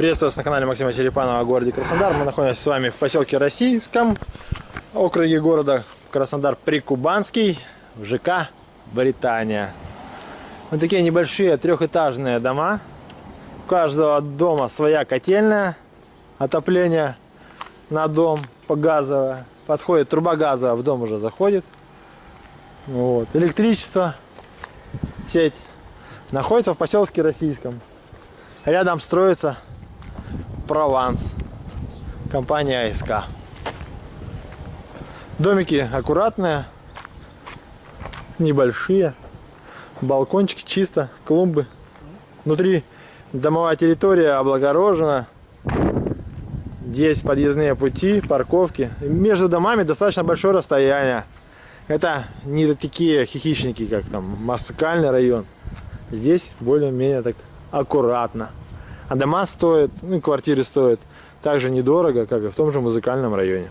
Приветствую вас на канале Максима Черепанова о городе Краснодар. Мы находимся с вами в поселке Российском, округе города Краснодар Прикубанский, в ЖК Британия. Вот такие небольшие трехэтажные дома. У каждого дома своя котельная, отопление на дом по газовое. Подходит труба газовая, в дом уже заходит. Вот. Электричество, сеть находится в поселке Российском. Рядом строится Прованс. Компания АСК. Домики аккуратные, небольшие. Балкончики чисто, клумбы. Внутри домовая территория облагорожена. Здесь подъездные пути, парковки. Между домами достаточно большое расстояние. Это не такие хихичники, как там Москальный район. Здесь более-менее так аккуратно. А дома стоят, ну и квартиры стоят так же недорого, как и в том же музыкальном районе.